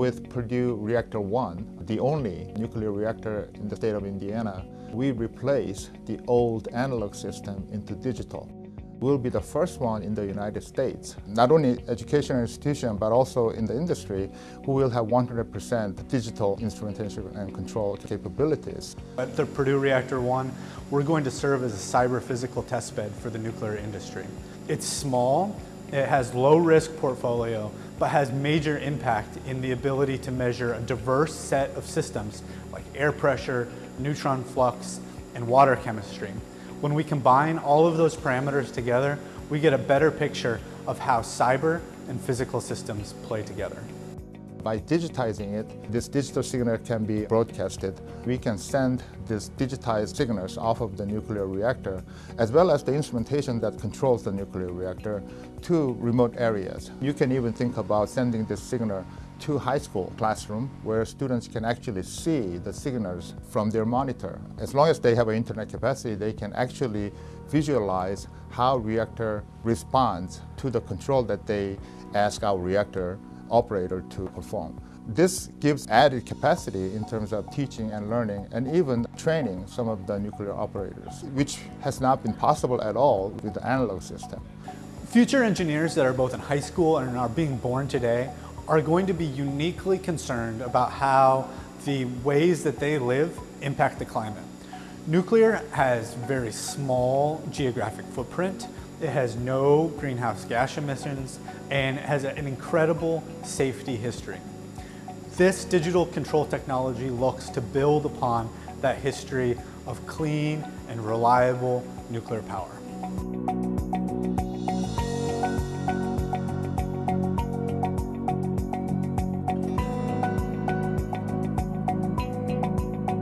With Purdue Reactor 1, the only nuclear reactor in the state of Indiana, we replace the old analog system into digital. We'll be the first one in the United States, not only educational institution, but also in the industry, who will have 100% digital instrumentation and control capabilities. At the Purdue Reactor 1, we're going to serve as a cyber-physical testbed for the nuclear industry. It's small, it has low risk portfolio, but has major impact in the ability to measure a diverse set of systems like air pressure, neutron flux, and water chemistry. When we combine all of those parameters together, we get a better picture of how cyber and physical systems play together. By digitizing it, this digital signal can be broadcasted. We can send these digitized signals off of the nuclear reactor, as well as the instrumentation that controls the nuclear reactor, to remote areas. You can even think about sending this signal to high school classroom where students can actually see the signals from their monitor. As long as they have an internet capacity, they can actually visualize how reactor responds to the control that they ask our reactor operator to perform. This gives added capacity in terms of teaching and learning and even training some of the nuclear operators, which has not been possible at all with the analog system. Future engineers that are both in high school and are being born today are going to be uniquely concerned about how the ways that they live impact the climate. Nuclear has very small geographic footprint. It has no greenhouse gas emissions and has an incredible safety history. This digital control technology looks to build upon that history of clean and reliable nuclear power.